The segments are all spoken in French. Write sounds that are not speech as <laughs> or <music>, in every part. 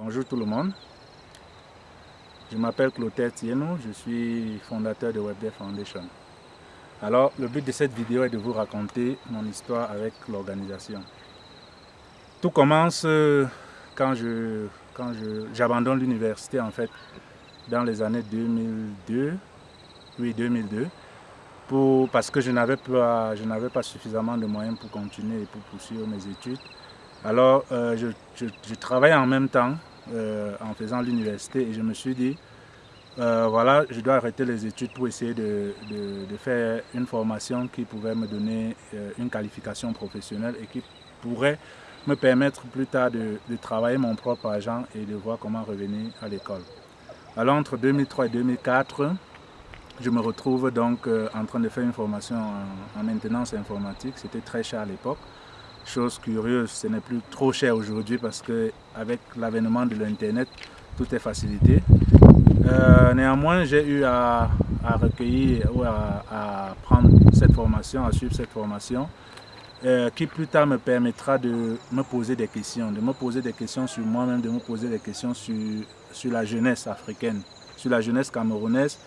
Bonjour tout le monde. Je m'appelle Clotaire Tieno, je suis fondateur de WebDev Foundation. Alors, le but de cette vidéo est de vous raconter mon histoire avec l'organisation. Tout commence euh, quand je j'abandonne l'université en fait dans les années 2002, oui 2002, pour, parce que je n'avais pas, je pas suffisamment de moyens pour continuer et pour poursuivre mes études. Alors euh, je, je, travaillais en même temps euh, en faisant l'université et je me suis dit, euh, voilà, je dois arrêter les études pour essayer de, de, faire une formation qui pouvait me donner une qualification professionnelle et qui pourrait me permettre plus tard de, de, travailler mon propre argent et de voir comment revenir à l'école. Alors entre 2003 et 2004, je me retrouve donc en train de faire une formation en maintenance informatique. C'était très cher à l'époque. Chose curieuse, ce n'est plus trop cher aujourd'hui parce qu'avec l'avènement de l'Internet, tout est facilité. Euh, néanmoins, j'ai eu à, recueillir ou à, prendre cette formation, à suivre cette formation, euh, qui plus tard me permettra de me poser des questions, de me poser des questions sur moi-même, de me poser des questions sur, sur la jeunesse africaine, sur la jeunesse camerounaise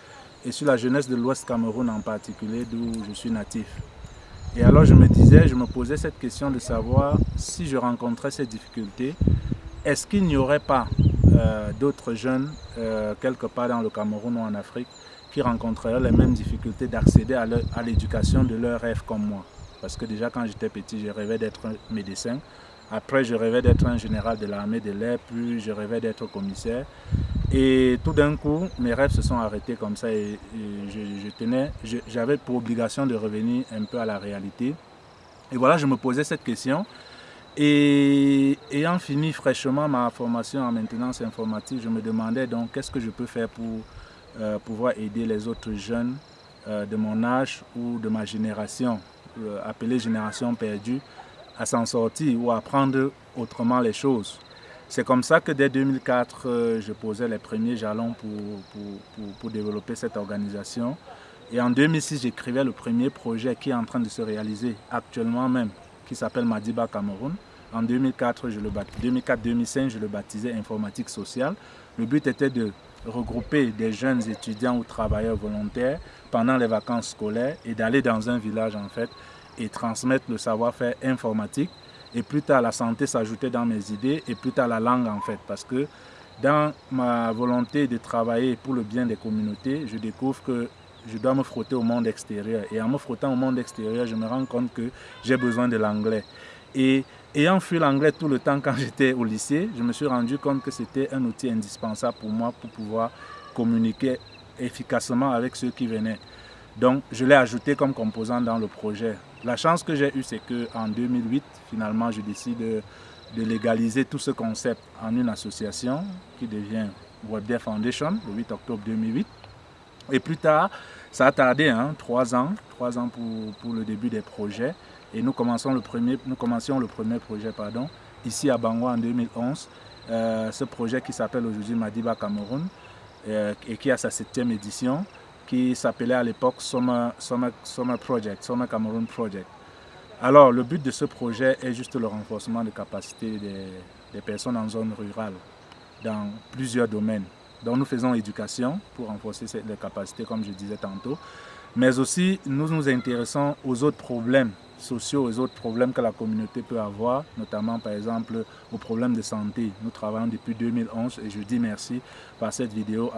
et sur la jeunesse de l'Ouest Cameroun en particulier, d'où je suis natif. Et alors je me disais, je me posais cette question de savoir si je rencontrais ces difficultés, est-ce qu'il n'y aurait pas euh, d'autres jeunes euh, quelque part dans le Cameroun ou en Afrique qui rencontreraient les mêmes difficultés d'accéder à l'éducation de leurs rêves comme moi? Parce que déjà quand j'étais petit, je rêvais d'être médecin. Après, je rêvais d'être un général de l'armée de l'air, puis je rêvais d'être commissaire. Et tout d'un coup, mes rêves se sont arrêtés comme ça et, je, tenais, j'avais pour obligation de revenir un peu à la réalité. Et voilà, je me posais cette question. Et ayant fini fraîchement ma formation en maintenance informatique, je me demandais donc qu'est-ce que je peux faire pour euh, pouvoir aider les autres jeunes euh, de mon âge ou de ma génération, euh, appelée génération perdue, à s'en sortir ou à apprendre autrement les choses. C'est comme ça que dès 2004, euh, je posais les premiers jalons pour, développer cette organisation. Et en 2006, j'écrivais le premier projet qui est en train de se réaliser actuellement même, qui s'appelle Madiba Cameroun. En 2004, 2004-2005, je le baptisais Informatique Sociale. Le but était de regrouper des jeunes étudiants ou travailleurs volontaires pendant les vacances scolaires et d'aller dans un village en fait et transmettre le savoir-faire informatique et plus tard, la santé s'ajoutait dans mes idées et plus tard, la langue en fait. Parce que dans ma volonté de travailler pour le bien des communautés, je découvre que je dois me frotter au monde extérieur. Et en me frottant au monde extérieur, je me rends compte que j'ai besoin de l'anglais. Et ayant fui l'anglais tout le temps quand <laughs> j'étais au lycée, je me suis rendu compte que c'était un outil indispensable pour moi pour pouvoir communiquer efficacement avec ceux qui venaient. Donc, je l'ai ajouté comme composant dans le projet. La chance que j'ai eue, c'est qu'en 2008, finalement, je décide de, légaliser tout ce concept en une association qui devient WebDev Foundation, le 8 octobre 2008. Et plus tard, ça a tardé, hein, trois ans, trois ans pour, le début des projets. Et nous, commençons le premier, nous commencions le premier projet pardon, ici à Bangwa en 2011. Euh, ce projet qui s'appelle aujourd'hui Madiba Cameroun euh, et qui a sa septième édition qui s'appelait à l'époque Summer, Summer, Project, Summer Cameroon Project. Alors, le but de ce projet est juste le renforcement des capacités des, personnes en zone rurale dans plusieurs domaines. Donc, nous faisons éducation pour renforcer les capacités, comme je disais tantôt, mais aussi nous nous intéressons aux autres problèmes sociaux, aux autres problèmes que la communauté peut avoir, notamment par exemple aux problèmes de santé. Nous travaillons depuis 2011 et je dis merci par cette vidéo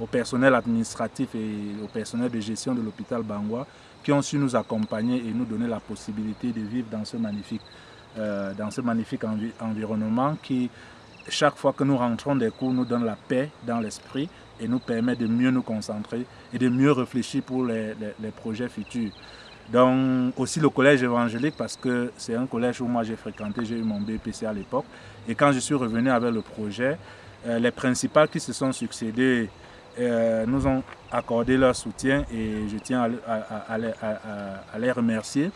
au personnel administratif et au personnel de gestion de l'hôpital Bangwa qui ont su nous accompagner et nous donner la possibilité de vivre dans ce magnifique, euh, dans ce magnifique environnement qui, chaque fois que nous rentrons des cours, nous donne la paix dans l'esprit et nous permet de mieux nous concentrer et de mieux réfléchir pour les projets futurs. Donc aussi le collège évangélique parce que c'est un collège où moi j'ai fréquenté, j'ai eu mon BPC à l'époque. Et quand je suis revenu avec le projet, euh, les principaux qui se sont succédés euh, nous ont accordé leur soutien et je tiens à, les remercier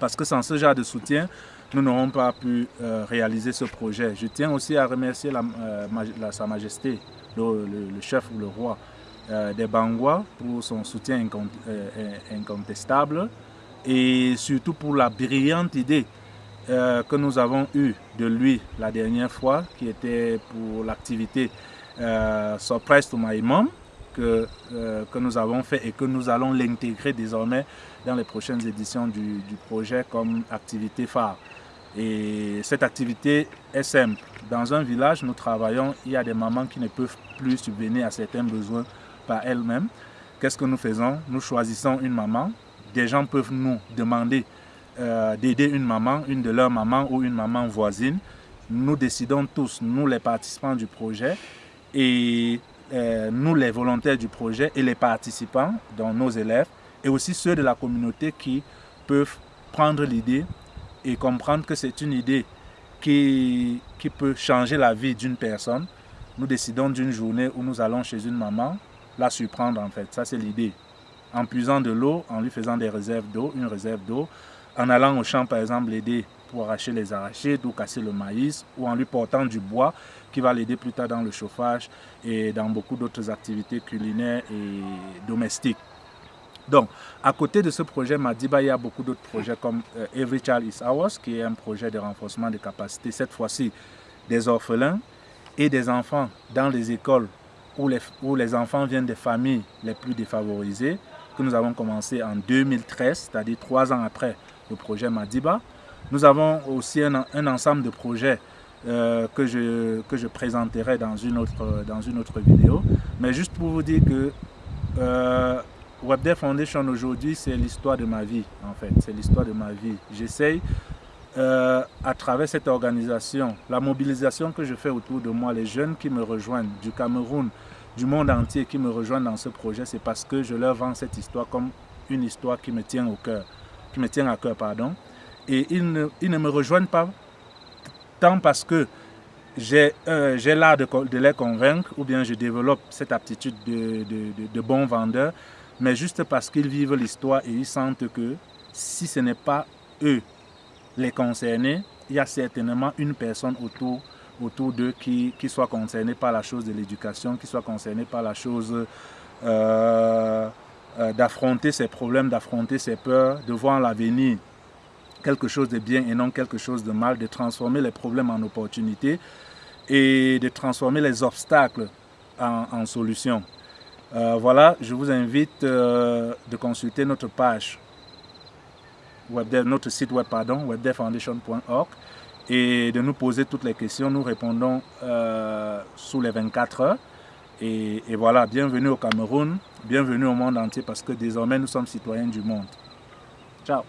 parce que sans ce genre de soutien, nous n'aurons pas pu euh, réaliser ce projet. Je tiens aussi à remercier Sa Majesté, le chef ou le roi, des Bangwa pour son soutien euh, incontestable et surtout pour la brillante idée euh, que nous avons eu de lui la dernière fois, qui était pour l'activité euh, Surprise to My Mom, que, euh, que nous avons fait et que nous allons l'intégrer désormais dans les prochaines éditions du, projet comme activité phare. Et cette activité est simple. Dans un village, nous travaillons, il y a des mamans qui ne peuvent plus subvenir à certains besoins par elles-mêmes. Qu'est-ce que nous faisons? Nous choisissons une maman. Des gens peuvent nous demander euh, d'aider une maman, une de leurs mamans ou une maman voisine. Nous décidons tous, nous les participants du projet et euh, nous les volontaires du projet et les participants, dont nos élèves, et aussi ceux de la communauté qui peuvent prendre l'idée et comprendre que c'est une idée qui, qui peut changer la vie d'une personne. Nous décidons d'une journée où nous allons chez une maman, la surprendre en fait, ça c'est l'idée. En puisant de l'eau, en lui faisant des réserves d'eau, une réserve d'eau, en allant au champ par exemple l'aider pour arracher les arachides ou casser le maïs, ou en lui portant du bois qui va l'aider plus tard dans le chauffage et dans beaucoup d'autres activités culinaires et domestiques. Donc, à côté de ce projet Madiba, il y a beaucoup d'autres projets comme euh, Every Child is Ours, qui est un projet de renforcement des capacités, cette fois-ci des orphelins et des enfants dans les écoles où les, où les enfants viennent des familles les plus défavorisées, que nous avons commencé en 2013, c'est-à-dire trois ans après le projet Madiba. Nous avons aussi un, un ensemble de projets euh, que, je, que je présenterai dans une, autre, dans une autre vidéo. Mais juste pour vous dire que euh, Foundation aujourd'hui, c'est l'histoire de ma vie, en fait. C'est l'histoire de ma vie. J'essaye, euh, à travers cette organisation, la mobilisation que je fais autour de moi, les jeunes qui me rejoignent du Cameroun, du monde entier qui me rejoignent dans ce projet, c'est parce que je leur vends cette histoire comme une histoire qui me tient au cœur, qui me tient à cœur, pardon. Et ils ne, me rejoignent pas tant parce que j'ai euh, l'art de, les convaincre ou bien je développe cette aptitude de, de, de bon vendeur, mais juste parce qu'ils vivent l'histoire et ils sentent que si ce n'est pas eux les concernés, il y a certainement une personne autour, autour d'eux qui, qui soit concernée par la chose de l'éducation, qui soit concernée par la chose euh, euh, d'affronter ses problèmes, d'affronter ses peurs, de voir l'avenir quelque chose de bien et non quelque chose de mal, de transformer les problèmes en opportunités et de transformer les obstacles en, solutions. Euh, voilà, je vous invite de consulter notre page, notre site web, pardon, webdevfoundation.org et de nous poser toutes les questions. Nous répondons euh, sous les 24 heures. Et voilà, bienvenue au Cameroun, bienvenue au monde entier parce que désormais nous sommes citoyens du monde. Ciao